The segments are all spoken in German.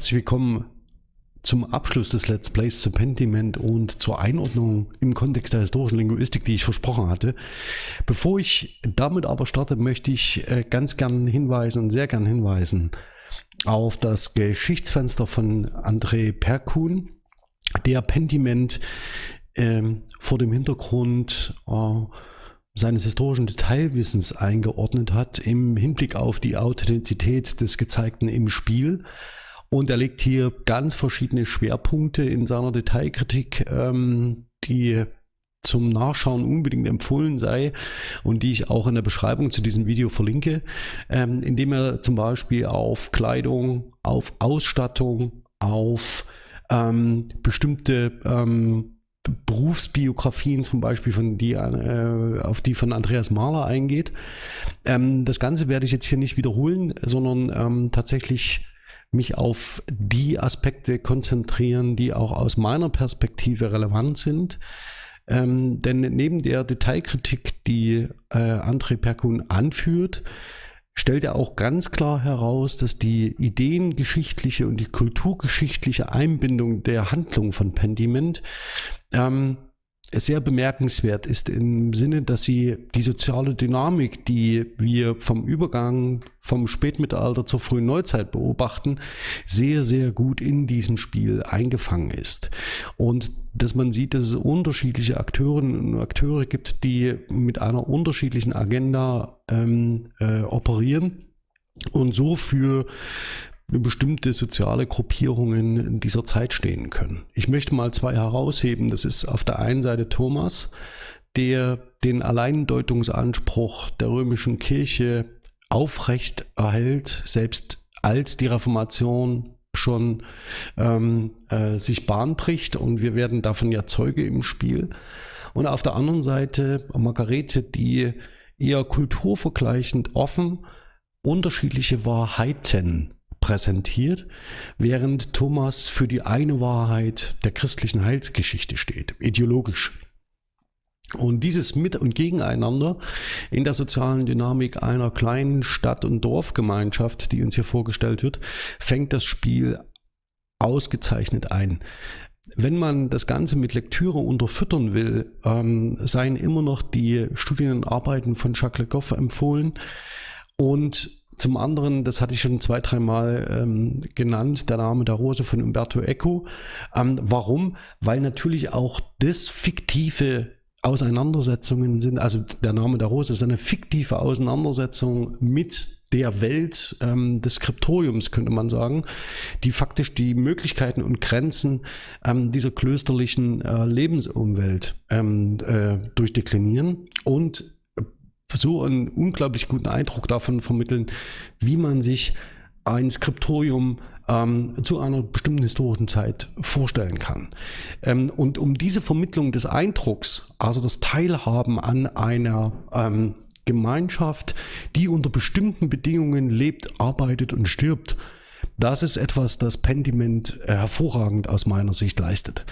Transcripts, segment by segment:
Herzlich willkommen zum Abschluss des Let's Plays zu Pentiment und zur Einordnung im Kontext der historischen Linguistik, die ich versprochen hatte. Bevor ich damit aber starte, möchte ich äh, ganz gern hinweisen sehr gern hinweisen auf das Geschichtsfenster von André Perkun, der Pentiment äh, vor dem Hintergrund äh, seines historischen Detailwissens eingeordnet hat im Hinblick auf die Authentizität des Gezeigten im Spiel und er legt hier ganz verschiedene Schwerpunkte in seiner Detailkritik, ähm, die zum Nachschauen unbedingt empfohlen sei und die ich auch in der Beschreibung zu diesem Video verlinke, ähm, indem er zum Beispiel auf Kleidung, auf Ausstattung, auf ähm, bestimmte ähm, Berufsbiografien zum Beispiel von die, äh, auf die von Andreas Mahler eingeht. Ähm, das Ganze werde ich jetzt hier nicht wiederholen, sondern ähm, tatsächlich mich auf die Aspekte konzentrieren, die auch aus meiner Perspektive relevant sind. Ähm, denn neben der Detailkritik, die äh, André Perkun anführt, stellt er auch ganz klar heraus, dass die ideengeschichtliche und die kulturgeschichtliche Einbindung der Handlung von Pendiment ähm, sehr bemerkenswert ist im Sinne, dass sie die soziale Dynamik, die wir vom Übergang vom Spätmittelalter zur frühen Neuzeit beobachten, sehr, sehr gut in diesem Spiel eingefangen ist. Und dass man sieht, dass es unterschiedliche Akteurinnen und Akteure gibt, die mit einer unterschiedlichen Agenda ähm, äh, operieren und so für bestimmte soziale Gruppierungen in dieser Zeit stehen können. Ich möchte mal zwei herausheben. Das ist auf der einen Seite Thomas, der den Alleindeutungsanspruch der römischen Kirche aufrecht erhält, selbst als die Reformation schon ähm, äh, sich Bahn bricht und wir werden davon ja Zeuge im Spiel. Und auf der anderen Seite Margarete, die eher kulturvergleichend offen unterschiedliche Wahrheiten präsentiert, während Thomas für die eine Wahrheit der christlichen Heilsgeschichte steht, ideologisch. Und dieses Mit- und Gegeneinander in der sozialen Dynamik einer kleinen Stadt- und Dorfgemeinschaft, die uns hier vorgestellt wird, fängt das Spiel ausgezeichnet ein. Wenn man das Ganze mit Lektüre unterfüttern will, ähm, seien immer noch die Studienarbeiten von Jacques Le Goff empfohlen und zum anderen, das hatte ich schon zwei, dreimal ähm, genannt, der Name der Rose von Umberto Eco. Ähm, warum? Weil natürlich auch das fiktive Auseinandersetzungen sind, also der Name der Rose ist eine fiktive Auseinandersetzung mit der Welt ähm, des Skriptoriums, könnte man sagen, die faktisch die Möglichkeiten und Grenzen ähm, dieser klösterlichen äh, Lebensumwelt ähm, äh, durchdeklinieren und so einen unglaublich guten Eindruck davon vermitteln, wie man sich ein Skriptorium ähm, zu einer bestimmten historischen Zeit vorstellen kann. Ähm, und um diese Vermittlung des Eindrucks, also das Teilhaben an einer ähm, Gemeinschaft, die unter bestimmten Bedingungen lebt, arbeitet und stirbt, das ist etwas, das Pentiment äh, hervorragend aus meiner Sicht leistet.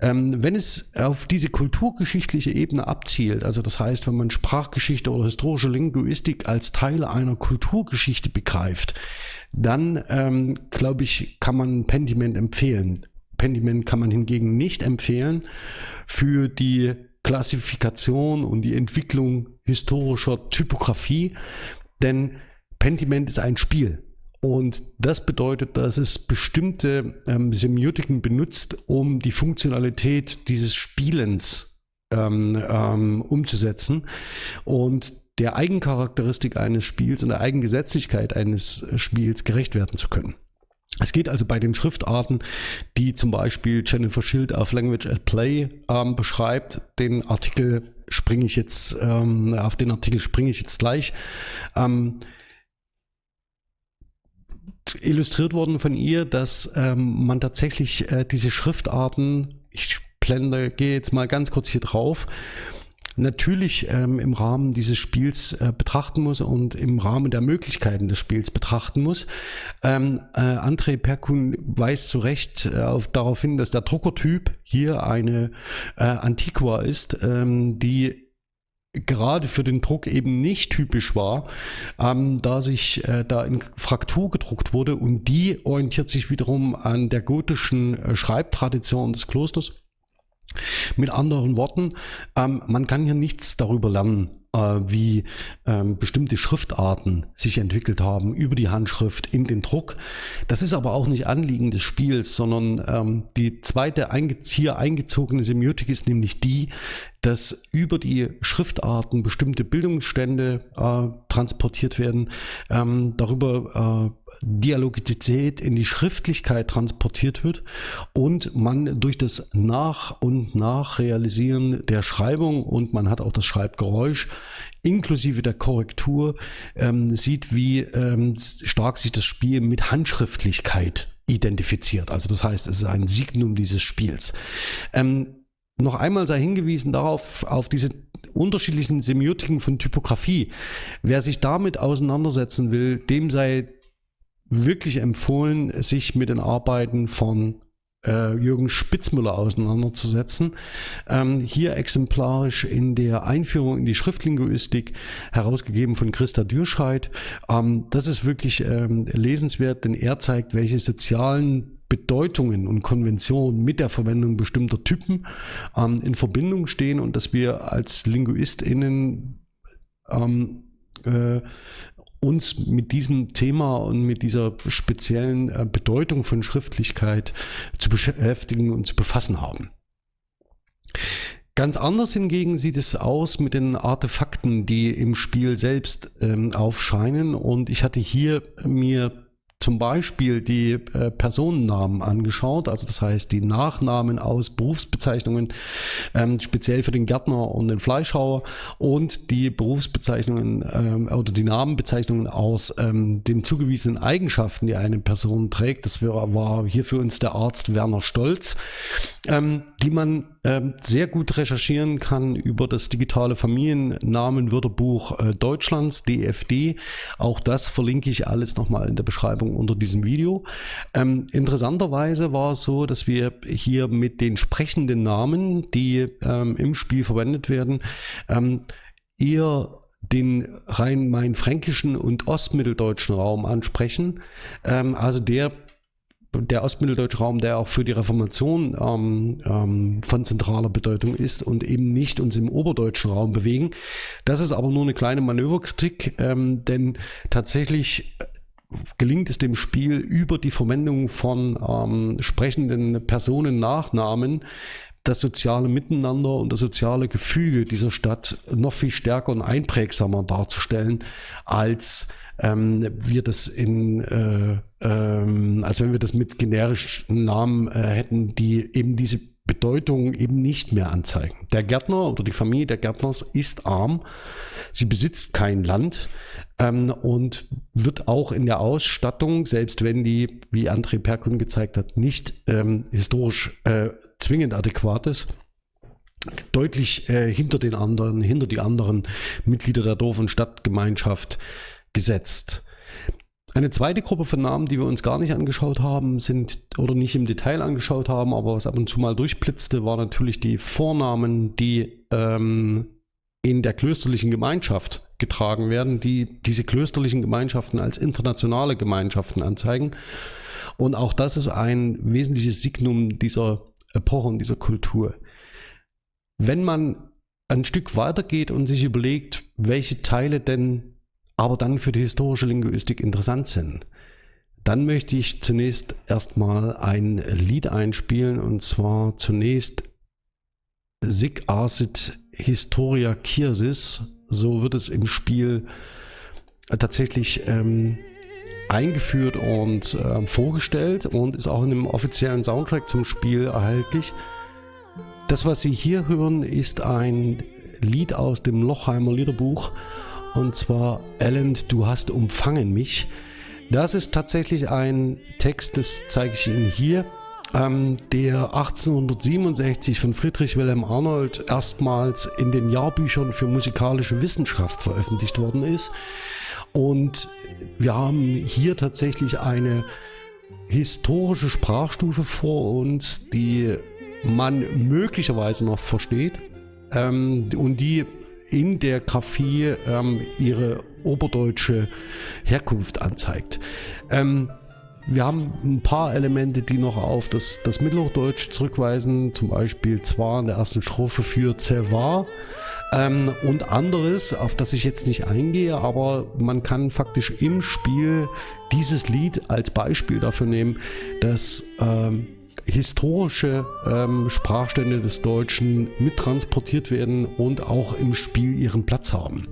Ähm, wenn es auf diese kulturgeschichtliche Ebene abzielt, also das heißt, wenn man Sprachgeschichte oder historische Linguistik als Teil einer Kulturgeschichte begreift, dann ähm, glaube ich, kann man Pentiment empfehlen. Pentiment kann man hingegen nicht empfehlen für die Klassifikation und die Entwicklung historischer Typografie, denn Pentiment ist ein Spiel. Und das bedeutet, dass es bestimmte ähm, Semiotiken benutzt, um die Funktionalität dieses Spielens ähm, ähm, umzusetzen. Und der Eigencharakteristik eines Spiels und der Eigengesetzlichkeit eines Spiels gerecht werden zu können. Es geht also bei den Schriftarten, die zum Beispiel Jennifer Schild auf Language at Play ähm, beschreibt. Den Artikel springe ich jetzt, ähm, auf den Artikel springe ich jetzt gleich. Ähm, illustriert worden von ihr, dass ähm, man tatsächlich äh, diese Schriftarten, ich blende, gehe jetzt mal ganz kurz hier drauf, natürlich ähm, im Rahmen dieses Spiels äh, betrachten muss und im Rahmen der Möglichkeiten des Spiels betrachten muss. Ähm, äh, André Perkun weist zu Recht äh, auf, darauf hin, dass der Druckertyp hier eine äh, Antiqua ist, ähm, die gerade für den Druck eben nicht typisch war, ähm, da sich äh, da in Fraktur gedruckt wurde und die orientiert sich wiederum an der gotischen äh, Schreibtradition des Klosters. Mit anderen Worten, ähm, man kann hier nichts darüber lernen, äh, wie ähm, bestimmte Schriftarten sich entwickelt haben über die Handschrift in den Druck. Das ist aber auch nicht Anliegen des Spiels, sondern ähm, die zweite einge hier eingezogene Semiotik ist nämlich die, dass über die Schriftarten bestimmte Bildungsstände äh, transportiert werden, ähm, darüber äh, Dialogizität in die Schriftlichkeit transportiert wird und man durch das Nach- und Nachrealisieren der Schreibung und man hat auch das Schreibgeräusch inklusive der Korrektur ähm, sieht, wie ähm, stark sich das Spiel mit Handschriftlichkeit identifiziert. Also das heißt, es ist ein Signum dieses Spiels. Ähm, noch einmal sei hingewiesen darauf, auf diese unterschiedlichen Semiotiken von Typografie. Wer sich damit auseinandersetzen will, dem sei wirklich empfohlen, sich mit den Arbeiten von äh, Jürgen Spitzmüller auseinanderzusetzen. Ähm, hier exemplarisch in der Einführung in die Schriftlinguistik, herausgegeben von Christa Dürscheid. Ähm, das ist wirklich ähm, lesenswert, denn er zeigt, welche sozialen Bedeutungen und Konventionen mit der Verwendung bestimmter Typen ähm, in Verbindung stehen und dass wir als LinguistInnen ähm, äh, uns mit diesem Thema und mit dieser speziellen äh, Bedeutung von Schriftlichkeit zu beschäftigen und zu befassen haben. Ganz anders hingegen sieht es aus mit den Artefakten, die im Spiel selbst ähm, aufscheinen. Und ich hatte hier mir zum Beispiel die äh, Personennamen angeschaut, also das heißt die Nachnamen aus Berufsbezeichnungen, ähm, speziell für den Gärtner und den Fleischhauer und die Berufsbezeichnungen ähm, oder die Namenbezeichnungen aus ähm, den zugewiesenen Eigenschaften, die eine Person trägt. Das war, hier für uns der Arzt Werner Stolz, ähm, die man sehr gut recherchieren kann über das digitale Familiennamenwörterbuch äh, Deutschlands, DFD. Auch das verlinke ich alles nochmal in der Beschreibung unter diesem Video. Ähm, interessanterweise war es so, dass wir hier mit den sprechenden Namen, die ähm, im Spiel verwendet werden, ähm, eher den rhein-main-fränkischen und ostmitteldeutschen Raum ansprechen. Ähm, also der der ostmitteldeutsche Raum, der auch für die Reformation ähm, ähm, von zentraler Bedeutung ist und eben nicht uns im oberdeutschen Raum bewegen. Das ist aber nur eine kleine Manöverkritik, ähm, denn tatsächlich gelingt es dem Spiel über die Verwendung von ähm, sprechenden Personennachnamen das soziale Miteinander und das soziale Gefüge dieser Stadt noch viel stärker und einprägsamer darzustellen, als ähm, wir das in, äh, als wenn wir das mit generischen Namen äh, hätten, die eben diese Bedeutung eben nicht mehr anzeigen. Der Gärtner oder die Familie der Gärtners ist arm, sie besitzt kein Land ähm, und wird auch in der Ausstattung, selbst wenn die, wie André Perkun gezeigt hat, nicht ähm, historisch äh, zwingend adäquat ist, deutlich äh, hinter den anderen, hinter die anderen Mitglieder der Dorf- und Stadtgemeinschaft gesetzt. Eine zweite Gruppe von Namen, die wir uns gar nicht angeschaut haben, sind oder nicht im Detail angeschaut haben, aber was ab und zu mal durchblitzte, war natürlich die Vornamen, die ähm, in der klösterlichen Gemeinschaft getragen werden, die diese klösterlichen Gemeinschaften als internationale Gemeinschaften anzeigen. Und auch das ist ein wesentliches Signum dieser Epoche und dieser Kultur. Wenn man ein Stück weitergeht und sich überlegt, welche Teile denn aber dann für die historische Linguistik interessant sind. Dann möchte ich zunächst erstmal ein Lied einspielen und zwar zunächst Sig Arsit Historia Kirsis. So wird es im Spiel tatsächlich ähm, eingeführt und äh, vorgestellt und ist auch in dem offiziellen Soundtrack zum Spiel erhältlich. Das, was Sie hier hören, ist ein Lied aus dem Lochheimer Liederbuch und zwar Alan, du hast umfangen mich. Das ist tatsächlich ein Text, das zeige ich Ihnen hier, ähm, der 1867 von Friedrich Wilhelm Arnold erstmals in den Jahrbüchern für musikalische Wissenschaft veröffentlicht worden ist. Und wir haben hier tatsächlich eine historische Sprachstufe vor uns, die man möglicherweise noch versteht ähm, und die in der Graphie ähm, ihre oberdeutsche Herkunft anzeigt. Ähm, wir haben ein paar Elemente, die noch auf das, das Mittelhochdeutsch zurückweisen, zum Beispiel zwar in der ersten Strophe für Zevar ähm, und anderes, auf das ich jetzt nicht eingehe, aber man kann faktisch im Spiel dieses Lied als Beispiel dafür nehmen, dass ähm, historische ähm, Sprachstände des Deutschen mittransportiert werden und auch im Spiel ihren Platz haben.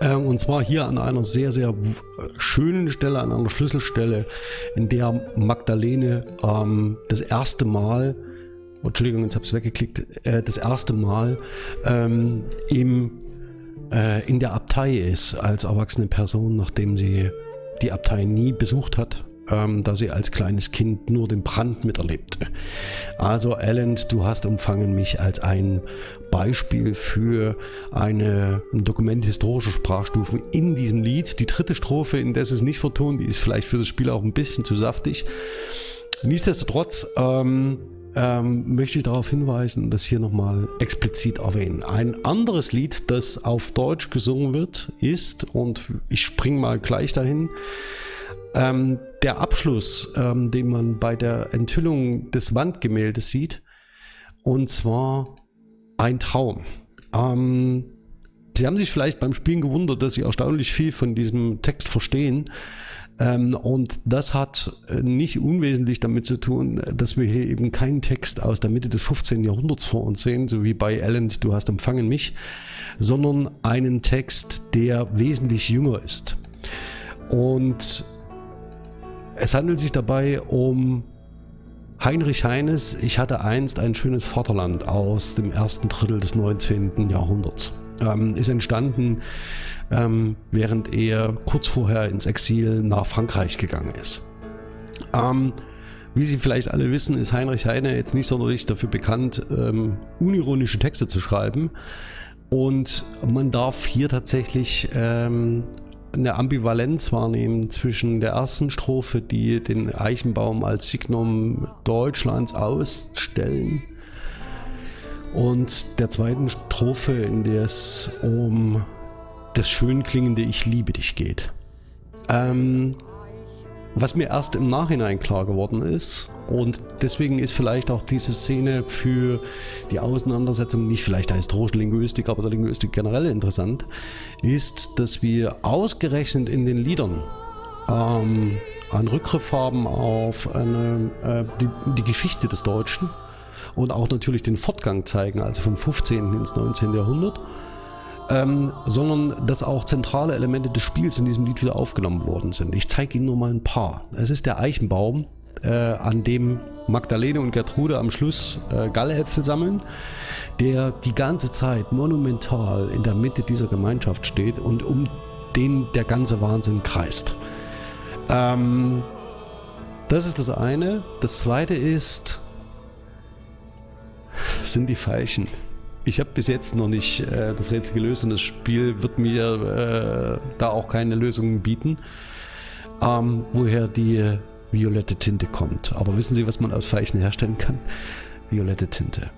Äh, und zwar hier an einer sehr, sehr schönen Stelle, an einer Schlüsselstelle, in der Magdalene ähm, das erste Mal, Entschuldigung, jetzt habe ich es weggeklickt, äh, das erste Mal ähm, im, äh, in der Abtei ist als erwachsene Person, nachdem sie die Abtei nie besucht hat ähm, da sie als kleines Kind nur den Brand miterlebte. Also Alan, du hast umfangen mich als ein Beispiel für eine, ein Dokument historischer Sprachstufen in diesem Lied. Die dritte Strophe, in der es nicht vertont, die ist vielleicht für das Spiel auch ein bisschen zu saftig. Nichtsdestotrotz ähm, ähm, möchte ich darauf hinweisen und das hier nochmal explizit erwähnen. Ein anderes Lied, das auf Deutsch gesungen wird, ist, und ich springe mal gleich dahin, ähm, der Abschluss, ähm, den man bei der Enthüllung des Wandgemäldes sieht, und zwar ein Traum. Ähm, Sie haben sich vielleicht beim Spielen gewundert, dass Sie erstaunlich viel von diesem Text verstehen. Ähm, und das hat äh, nicht unwesentlich damit zu tun, dass wir hier eben keinen Text aus der Mitte des 15. Jahrhunderts vor uns sehen, so wie bei Ellen, du hast empfangen mich, sondern einen Text, der wesentlich jünger ist. Und es handelt sich dabei um Heinrich Heines, ich hatte einst ein schönes Vaterland aus dem ersten Drittel des 19. Jahrhunderts. Ähm, ist entstanden, ähm, während er kurz vorher ins Exil nach Frankreich gegangen ist. Ähm, wie Sie vielleicht alle wissen, ist Heinrich Heine jetzt nicht sonderlich dafür bekannt, ähm, unironische Texte zu schreiben. Und man darf hier tatsächlich ähm, eine Ambivalenz wahrnehmen zwischen der ersten Strophe, die den Eichenbaum als Signum Deutschlands ausstellen, und der zweiten Strophe, in der es um das schön klingende Ich liebe dich geht. Ähm, was mir erst im Nachhinein klar geworden ist und deswegen ist vielleicht auch diese Szene für die Auseinandersetzung nicht vielleicht der historischen Linguistik, aber der Linguistik generell interessant, ist, dass wir ausgerechnet in den Liedern ähm, einen Rückgriff haben auf eine, äh, die, die Geschichte des Deutschen und auch natürlich den Fortgang zeigen, also vom 15. ins 19. Jahrhundert ähm, sondern dass auch zentrale Elemente des Spiels in diesem Lied wieder aufgenommen worden sind. Ich zeige Ihnen nur mal ein paar. Es ist der Eichenbaum, äh, an dem Magdalene und Gertrude am Schluss äh, Galläpfel sammeln, der die ganze Zeit monumental in der Mitte dieser Gemeinschaft steht und um den der ganze Wahnsinn kreist. Ähm, das ist das eine. Das zweite ist, sind die Veilchen. Ich habe bis jetzt noch nicht äh, das Rätsel gelöst und das Spiel wird mir äh, da auch keine Lösungen bieten, ähm, woher die violette Tinte kommt. Aber wissen Sie, was man aus Veilchen herstellen kann? Violette Tinte.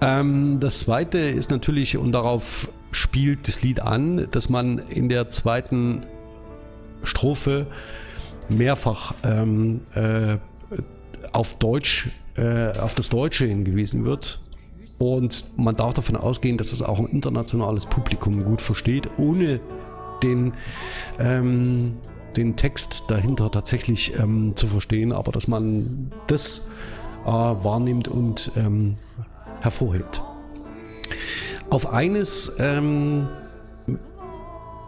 Ähm, das zweite ist natürlich, und darauf spielt das Lied an, dass man in der zweiten Strophe mehrfach ähm, äh, auf Deutsch, äh, auf das Deutsche hingewiesen wird und man darf davon ausgehen, dass es auch ein internationales Publikum gut versteht, ohne den, ähm, den Text dahinter tatsächlich ähm, zu verstehen, aber dass man das äh, wahrnimmt und ähm, hervorhebt. Auf eines ähm,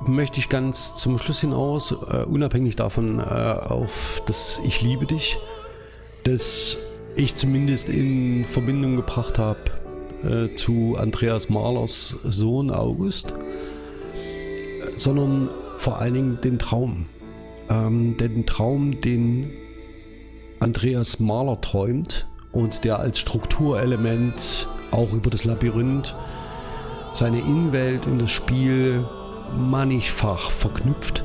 möchte ich ganz zum Schluss hinaus, äh, unabhängig davon, äh, auf das Ich liebe dich, das ich zumindest in Verbindung gebracht habe äh, zu Andreas Mahlers Sohn August, sondern vor allen Dingen den Traum. Ähm, den Traum, den Andreas Mahler träumt und der als Strukturelement auch über das Labyrinth seine Innenwelt und das Spiel mannigfach verknüpft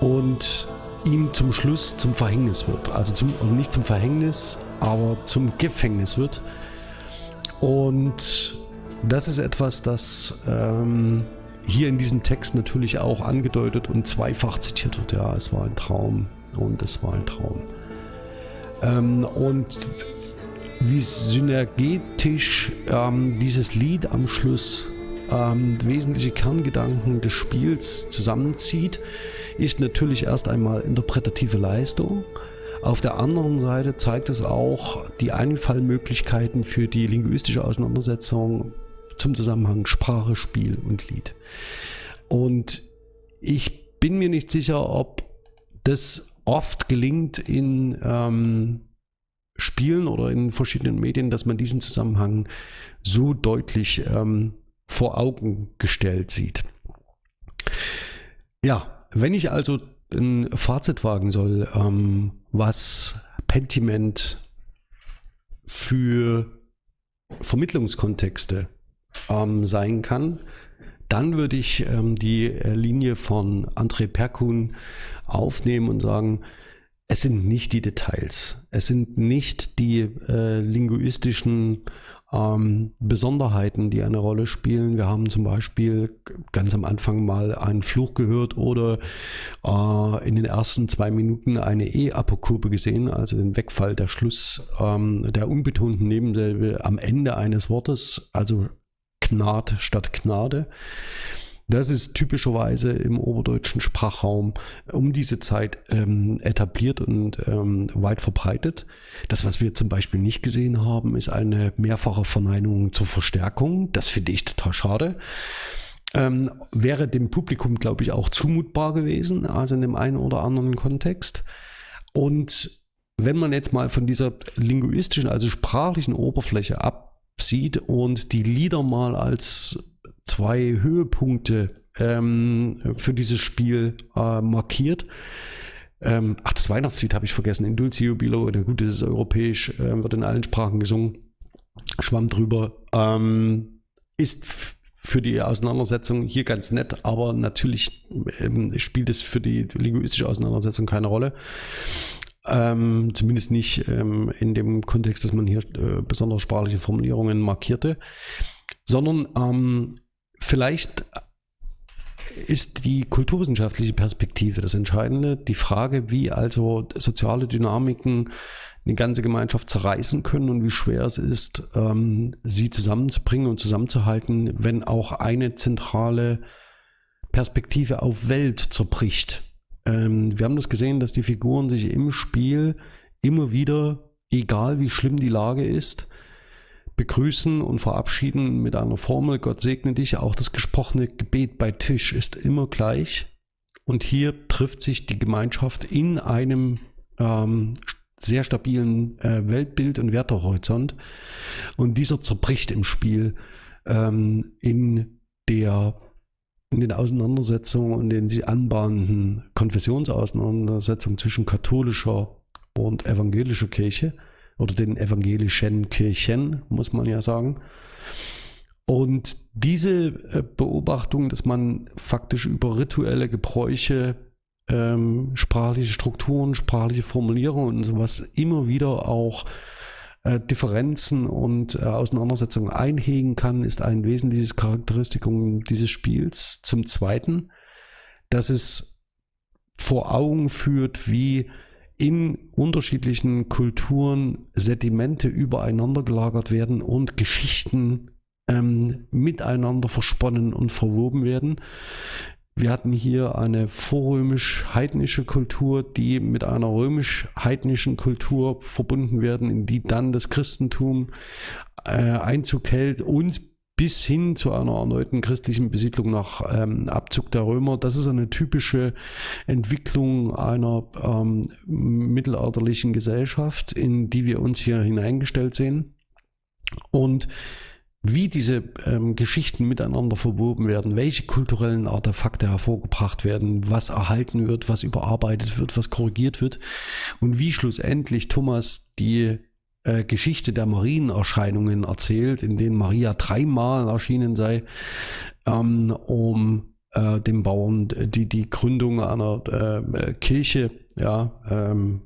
und ihm zum Schluss zum Verhängnis wird. Also zum, nicht zum Verhängnis, aber zum Gefängnis wird und das ist etwas, das ähm, hier in diesem Text natürlich auch angedeutet und zweifach zitiert wird. Ja, es war ein Traum und es war ein Traum. Ähm, und wie synergetisch ähm, dieses Lied am Schluss ähm, wesentliche Kerngedanken des Spiels zusammenzieht, ist natürlich erst einmal interpretative Leistung. Auf der anderen Seite zeigt es auch die Einfallmöglichkeiten für die linguistische Auseinandersetzung zum Zusammenhang Sprache, Spiel und Lied. Und ich bin mir nicht sicher, ob das oft gelingt in ähm, Spielen oder in verschiedenen Medien, dass man diesen Zusammenhang so deutlich ähm, vor Augen gestellt sieht. Ja, wenn ich also ein Fazit wagen soll, ähm, was Pentiment für Vermittlungskontexte ähm, sein kann, dann würde ich ähm, die äh, Linie von André Perkun aufnehmen und sagen, es sind nicht die Details, es sind nicht die äh, linguistischen ähm, Besonderheiten, die eine Rolle spielen. Wir haben zum Beispiel ganz am Anfang mal einen Fluch gehört oder äh, in den ersten zwei Minuten eine E-Apokope gesehen, also den Wegfall der Schluss ähm, der unbetonten Nebensilbe am Ende eines Wortes, also Gnad statt Gnade. Das ist typischerweise im oberdeutschen Sprachraum um diese Zeit ähm, etabliert und ähm, weit verbreitet. Das, was wir zum Beispiel nicht gesehen haben, ist eine mehrfache Verneinung zur Verstärkung. Das finde ich total schade. Ähm, wäre dem Publikum, glaube ich, auch zumutbar gewesen, also in dem einen oder anderen Kontext. Und wenn man jetzt mal von dieser linguistischen, also sprachlichen Oberfläche absieht und die Lieder mal als zwei Höhepunkte ähm, für dieses Spiel äh, markiert. Ähm, ach, das Weihnachtslied habe ich vergessen. In Dulce Jubilo. Na gut, das ist europäisch, äh, wird in allen Sprachen gesungen. Schwamm drüber. Ähm, ist für die Auseinandersetzung hier ganz nett, aber natürlich ähm, spielt es für die linguistische Auseinandersetzung keine Rolle. Ähm, zumindest nicht ähm, in dem Kontext, dass man hier äh, besondere sprachliche Formulierungen markierte, sondern ähm, vielleicht ist die kulturwissenschaftliche Perspektive das Entscheidende. Die Frage, wie also soziale Dynamiken eine ganze Gemeinschaft zerreißen können und wie schwer es ist, ähm, sie zusammenzubringen und zusammenzuhalten, wenn auch eine zentrale Perspektive auf Welt zerbricht. Ähm, wir haben das gesehen, dass die Figuren sich im Spiel immer wieder, egal wie schlimm die Lage ist, begrüßen und verabschieden mit einer Formel, Gott segne dich. Auch das gesprochene Gebet bei Tisch ist immer gleich. Und hier trifft sich die Gemeinschaft in einem ähm, sehr stabilen äh, Weltbild und Wertehorizont. Und dieser zerbricht im Spiel ähm, in der in den Auseinandersetzungen und den sich anbahnenden Konfessionsauseinandersetzungen zwischen katholischer und evangelischer Kirche oder den evangelischen Kirchen, muss man ja sagen. Und diese äh, Beobachtung, dass man faktisch über rituelle Gebräuche, ähm, sprachliche Strukturen, sprachliche Formulierungen und sowas immer wieder auch äh, Differenzen und äh, Auseinandersetzungen einhegen kann, ist ein wesentliches Charakteristikum dieses Spiels. Zum Zweiten, dass es vor Augen führt, wie in unterschiedlichen Kulturen Sedimente übereinander gelagert werden und Geschichten ähm, miteinander versponnen und verwoben werden. Wir hatten hier eine vorrömisch-heidnische Kultur, die mit einer römisch-heidnischen Kultur verbunden werden, in die dann das Christentum äh, Einzug hält und bis hin zu einer erneuten christlichen Besiedlung nach ähm, Abzug der Römer. Das ist eine typische Entwicklung einer ähm, mittelalterlichen Gesellschaft, in die wir uns hier hineingestellt sehen. Und wie diese ähm, Geschichten miteinander verwoben werden, welche kulturellen Artefakte hervorgebracht werden, was erhalten wird, was überarbeitet wird, was korrigiert wird und wie schlussendlich Thomas die äh, Geschichte der Marienerscheinungen erzählt, in denen Maria dreimal erschienen sei, ähm, um äh, den Bauern die, die Gründung einer äh, Kirche ja, ähm,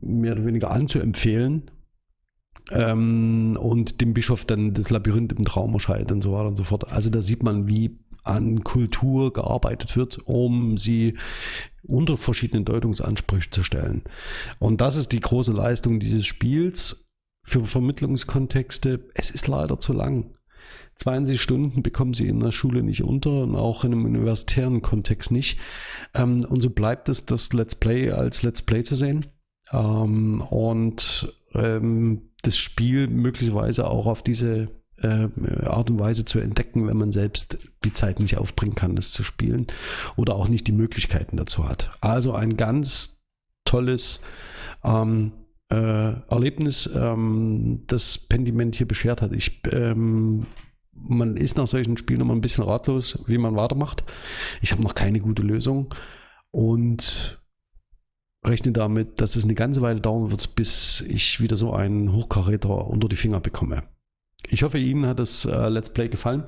mehr oder weniger anzuempfehlen. ähm, und dem Bischof dann das Labyrinth im Traum erscheint und so weiter und so fort. Also da sieht man, wie an Kultur gearbeitet wird, um sie unter verschiedenen Deutungsansprüche zu stellen. Und das ist die große Leistung dieses Spiels für Vermittlungskontexte. Es ist leider zu lang. 20 Stunden bekommen sie in der Schule nicht unter und auch in einem universitären Kontext nicht. Ähm, und so bleibt es, das Let's Play als Let's Play zu sehen. Ähm, und ähm, das Spiel möglicherweise auch auf diese äh, Art und Weise zu entdecken, wenn man selbst die Zeit nicht aufbringen kann, es zu spielen oder auch nicht die Möglichkeiten dazu hat. Also ein ganz tolles ähm, äh, Erlebnis, ähm, das Pendiment hier beschert hat. Ich ähm, man ist nach solchen Spielen immer ein bisschen ratlos, wie man weitermacht. Ich habe noch keine gute Lösung und rechne damit, dass es eine ganze Weile dauern wird, bis ich wieder so einen Hochkaräter unter die Finger bekomme. Ich hoffe, Ihnen hat das äh, Let's Play gefallen.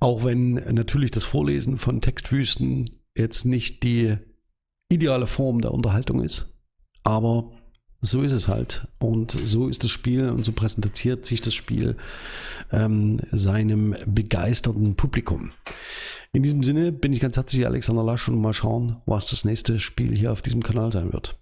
Auch wenn natürlich das Vorlesen von Textwüsten jetzt nicht die ideale Form der Unterhaltung ist. Aber so ist es halt. Und so ist das Spiel und so präsentiert sich das Spiel ähm, seinem begeisterten Publikum. In diesem Sinne bin ich ganz herzlich Alexander Lasch und mal schauen, was das nächste Spiel hier auf diesem Kanal sein wird.